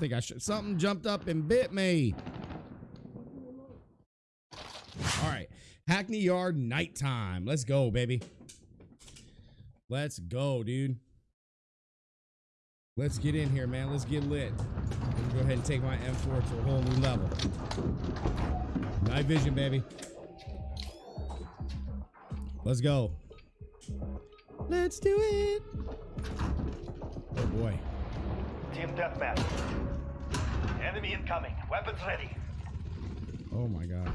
think I should. Something jumped up and bit me. All right. Hackney Yard nighttime. Let's go, baby. Let's go, dude. Let's get in here, man. Let's get lit. Let me go ahead and take my M4 to a whole new level. Night vision, baby. Let's go. Let's do it. Oh boy. Team deathmatch. Enemy incoming. Weapons ready. Oh my god.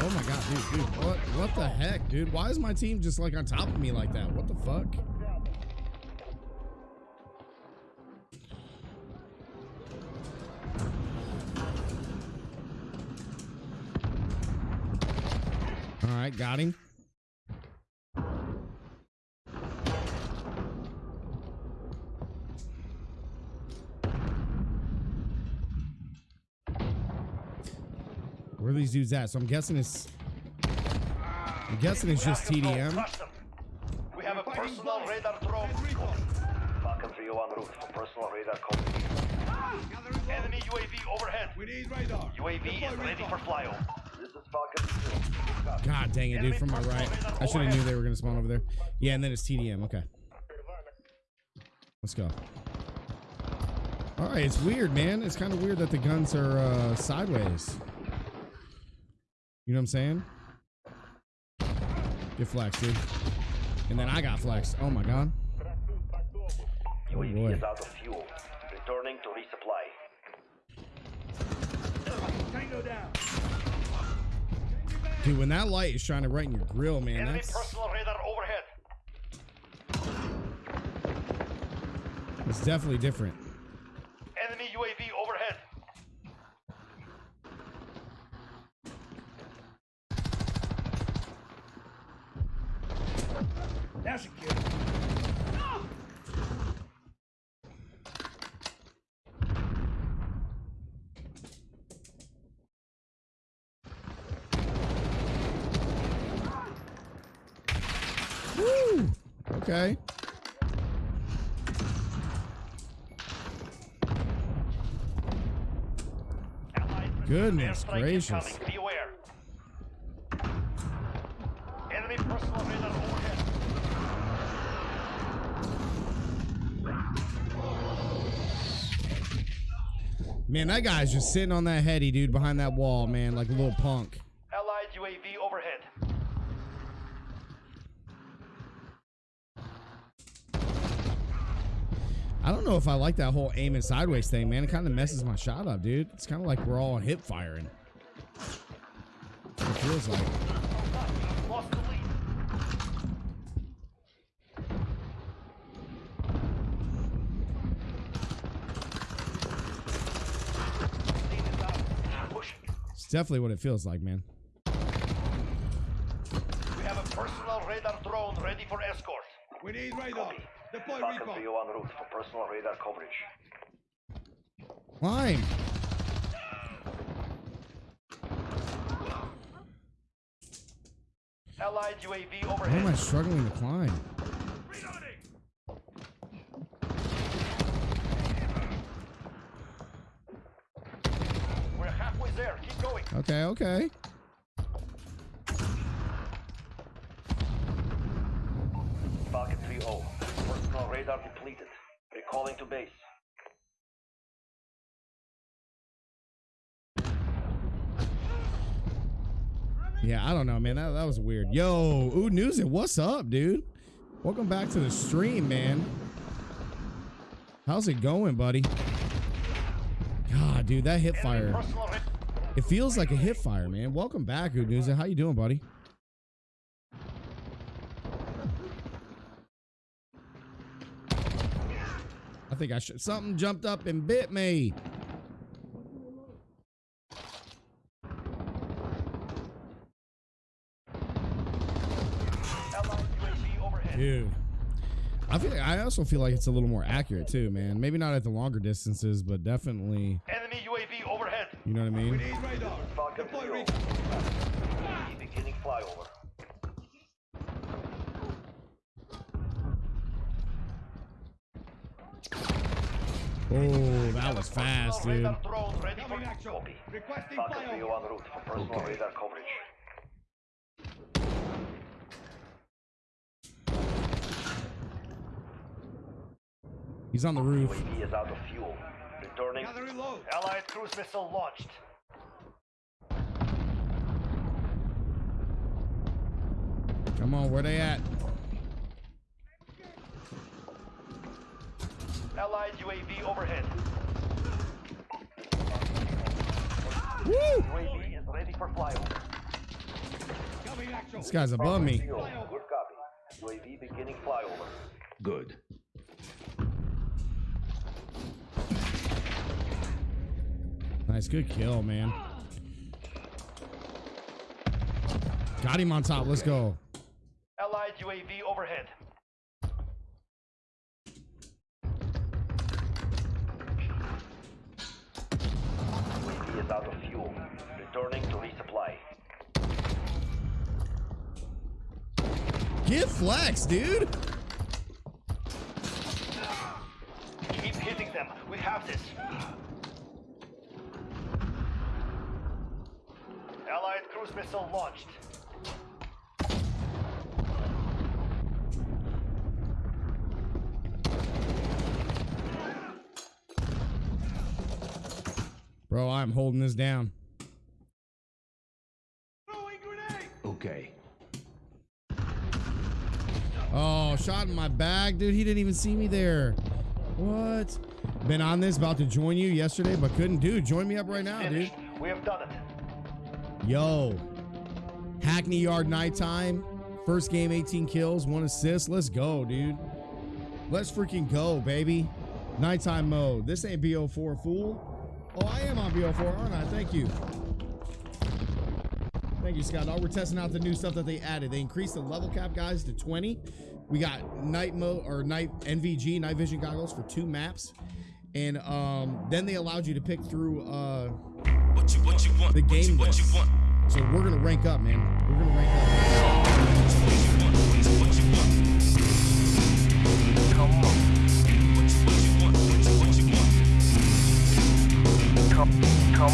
Oh my god, dude, dude, what what the heck, dude? Why is my team just like on top of me like that? What the fuck? All right, got him. Where are these dudes at? So I'm guessing it's. I'm guessing it's just TDM. control. Crush them. We have a personal radar drone. Falcon 3 on route for personal radar coverage. Enemy UAV overhead. We need radar. UAV is ready for flyover. This is Falcon 2. God dang it, dude, from my right. I should have knew they were gonna spawn over there. Yeah, and then it's TDM. Okay. Let's go. All right, it's weird, man. It's kind of weird that the guns are uh, sideways. You know what I'm saying? Get flexed, dude. And then I got flexed. Oh my god. UAV boy. is out of fuel. Returning to resupply. Tango down. Dude, when that light is shining right in your grill, man, Enemy that's personal radar overhead. it's definitely different. Enemy UAV overhead. That's a kill. Woo! Okay. Goodness gracious. Be aware. Enemy personal radar. Man, that guy's just sitting on that heady, dude, behind that wall, man, like a little punk. Allied UAV overhead. I don't know if I like that whole aiming sideways thing, man. It kind of messes my shot up, dude. It's kind of like we're all hip firing. It feels like. Lost the lead. Lead is out. Pushing. It's definitely what it feels like, man. We have a personal radar drone ready for escort. We need radar. Deploy Falcon recon. 3 en route for personal radar coverage. Climb. Allied UAV Why am. I struggling to climb? We're halfway there. Keep going. Okay, okay. Falcon 3-0. Personal radar depleted. Recalling to base. Yeah, I don't know, man. That, that was weird. Yo, Ooh News what's up, dude? Welcome back to the stream, man. How's it going, buddy? God, dude, that hip fire. It feels like a hip fire, man. Welcome back, Ooh News. How you doing, buddy? Think I should. Something jumped up and bit me. Allied UAV overhead. Dude. I feel I also feel like it's a little more accurate too, man. Maybe not at the longer distances, but definitely, Enemy UAV overhead. you know what I We mean? need radar. Falcon Deploy 3-0. recon. Beginning flyover. Oh, that was fast, dude. radar drone ready for Coming action. copy. Requesting Falcon flyover. 301 route for personal radar coverage. He's on the roof. UAV is out of fuel. Returning. Allied cruise missile launched. Come on, where they at? Allied UAV overhead. Woo! UAV is ready for flyover. Coming action. This guy's above me. Good copy. UAV beginning flyover. Good. Nice, good kill, man. Got him on top. Let's go. Allied UAV overhead. Is out of fuel. Returning to resupply. Get flex, dude. Keep hitting them. We have this. Allied cruise missile launched. Bro, I'm holding this down. Okay. Oh, shot in my bag, dude. He didn't even see me there. What? Been on this, about to join you yesterday, but couldn't. Dude, join me up right now, dude. We have done it. Yo. Hackney Yard nighttime. First game, 18 kills, one assist. Let's go, dude. Let's freaking go, baby. Nighttime mode. This ain't BO4 fool. Oh, I am on BO4, aren't I? Thank you. Thank you, Scott. Oh, we're testing out the new stuff that they added. They increased the level cap, guys, to 20. We got night mode or night NVG, night vision goggles for two maps. And um, then they allowed you to pick through uh, What you what you want? the what you, game what you want? So we're gonna rank up, man. We're gonna rank up. Come. Come.